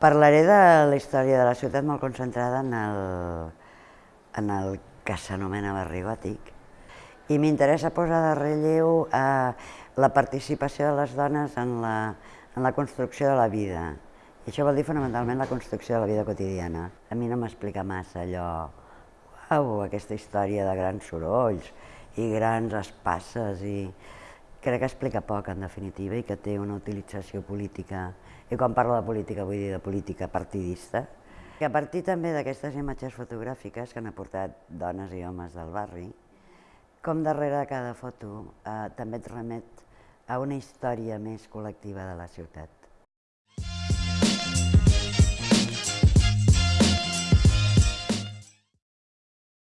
Parlaré de la història de la ciutat molt concentrada en el, en el que s'anomena barri gòtic i m'interessa posar de relleu eh, la participació de les dones en la, en la construcció de la vida. I això vol dir fonamentalment la construcció de la vida quotidiana. A mi no m'explica massa allò, uau, aquesta història de grans sorolls i grans espasses i crec que explica poc en definitiva i que té una utilització política, i quan parlo de política vull dir de política partidista, que a partir també d'aquestes imatges fotogràfiques que han aportat dones i homes del barri, com darrere de cada foto eh, també et remet a una història més col·lectiva de la ciutat.